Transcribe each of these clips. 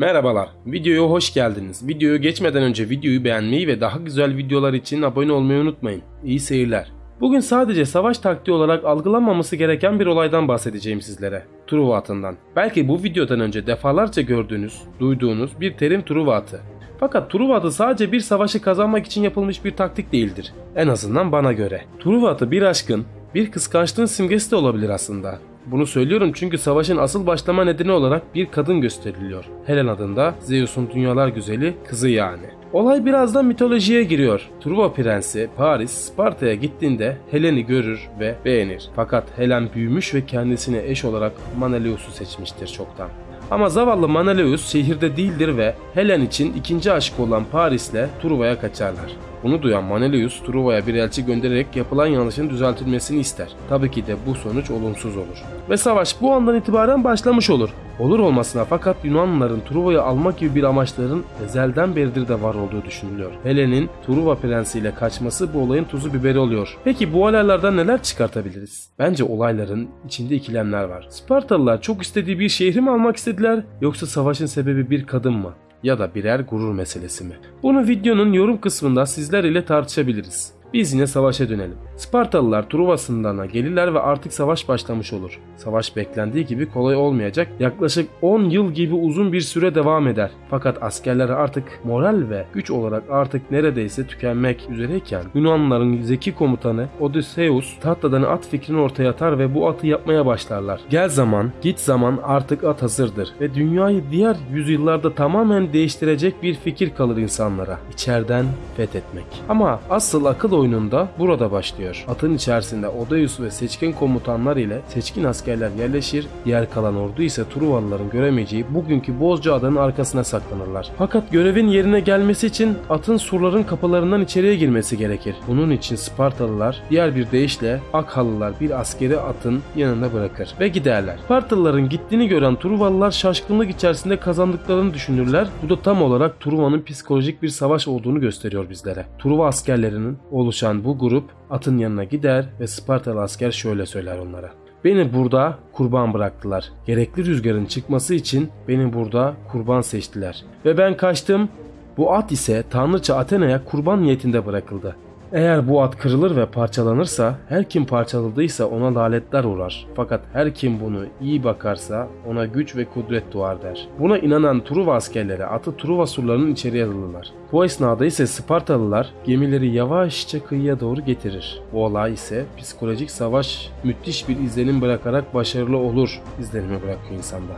Merhabalar, videoya hoş geldiniz. Videoya geçmeden önce videoyu beğenmeyi ve daha güzel videolar için abone olmayı unutmayın. İyi seyirler. Bugün sadece savaş taktiği olarak algılanmaması gereken bir olaydan bahsedeceğim sizlere. Truva atından. Belki bu videodan önce defalarca gördüğünüz, duyduğunuz bir terim Truva atı. Fakat Truva atı sadece bir savaşı kazanmak için yapılmış bir taktik değildir. En azından bana göre. Truva atı bir aşkın, bir kıskançlığın simgesi de olabilir aslında. Bunu söylüyorum çünkü savaşın asıl başlama nedeni olarak bir kadın gösteriliyor. Helen adında Zeus'un dünyalar güzeli kızı yani. Olay birazdan mitolojiye giriyor. Truva prensi Paris Sparta'ya gittiğinde Helen'i görür ve beğenir. Fakat Helen büyümüş ve kendisine eş olarak Menelaus'u seçmiştir çoktan. Ama zavallı Menelaus şehirde değildir ve Helen için ikinci aşkı olan Paris'le Truva'ya kaçarlar. Bunu duyan Menelaus Truva'ya bir elçi göndererek yapılan yanlışın düzeltilmesini ister. Tabii ki de bu sonuç olumsuz olur. Ve savaş bu andan itibaren başlamış olur. Olur olmasına fakat Yunanlıların Truva'yı almak gibi bir amaçların ezelden beridir de var olduğu düşünülüyor. Helen'in Truva prensiyle kaçması bu olayın tuzu biberi oluyor. Peki bu olaylardan neler çıkartabiliriz? Bence olayların içinde ikilemler var. Spartalılar çok istediği bir şehri mi almak istediler yoksa savaşın sebebi bir kadın mı? ya da birer gurur meselesi mi? Bunu videonun yorum kısmında sizler ile tartışabiliriz. Biz yine savaşa dönelim. Spartalılar Truva sınırlarına gelirler ve artık savaş başlamış olur. Savaş beklendiği gibi kolay olmayacak. Yaklaşık 10 yıl gibi uzun bir süre devam eder. Fakat askerler artık moral ve güç olarak artık neredeyse tükenmek üzereyken Yunanlıların zeki komutanı Odysseus tahtadan at fikrini ortaya atar ve bu atı yapmaya başlarlar. Gel zaman, git zaman artık at hazırdır ve dünyayı diğer yüzyıllarda tamamen değiştirecek bir fikir kalır insanlara. İçeriden fethetmek. Ama asıl akıl oyununda burada başlıyor. Atın içerisinde Odysseus ve seçkin komutanlar ile seçkin askerler yerleşir, diğer kalan ordu ise Truvalıların göremeyeceği bugünkü Bozca Ada'nın arkasına saklanırlar. Fakat görevin yerine gelmesi için atın surların kapılarından içeriye girmesi gerekir. Bunun için Spartalılar diğer bir deyişle Akhalılar bir askeri atın yanında bırakır ve giderler. Spartalıların gittiğini gören Truvalılar şaşkınlık içerisinde kazandıklarını düşünürler. Bu da tam olarak Truva'nın psikolojik bir savaş olduğunu gösteriyor bizlere. Truva askerlerinin oluşan bu grup atın yanına gider ve Spartalı asker şöyle söyler onlara. Beni burada kurban bıraktılar. Gerekli rüzgarın çıkması için beni burada kurban seçtiler. Ve ben kaçtım. Bu at ise tanrıça Athena'ya kurban niyetinde bırakıldı. Eğer bu at kırılır ve parçalanırsa her kim parçaladıysa ona lanetler uğrar. Fakat her kim bunu iyi bakarsa ona güç ve kudret doğar der. Buna inanan Truva askerleri atı Truva surlarının içeriye alırlar. Bu esnada ise Spartalılar gemileri yavaşça kıyıya doğru getirir. Bu olay ise psikolojik savaş müthiş bir izlenim bırakarak başarılı olur izlenimi bırakıyor insanda.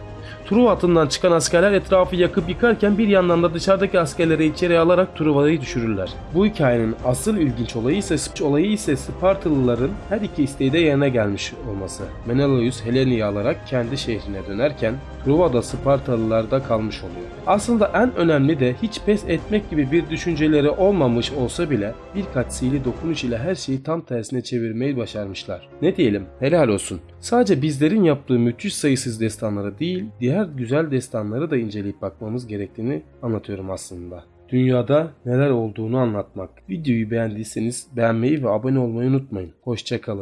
Truva atından çıkan askerler etrafı yakıp yıkarken bir yandan da dışarıdaki askerleri içeri alarak Truva'yı düşürürler. Bu hikayenin asıl ilginç olayı ise olayı ise Spartalıların her iki isteği de yerine gelmiş olması. Menelaus Helene'yi alarak kendi şehrine dönerken Truva da Spartalılarda kalmış oluyor. Aslında en önemli de hiç pes etmek gibi bir düşünceleri olmamış olsa bile birkaç sihirli dokunuş ile her şeyi tam tersine çevirmeyi başarmışlar. Ne diyelim helal olsun. Sadece bizlerin yaptığı müthiş sayısız destanları değil diğer güzel destanları da inceleyip bakmamız gerektiğini anlatıyorum aslında. Dünyada neler olduğunu anlatmak. Videoyu beğendiyseniz beğenmeyi ve abone olmayı unutmayın. Hoşçakalın.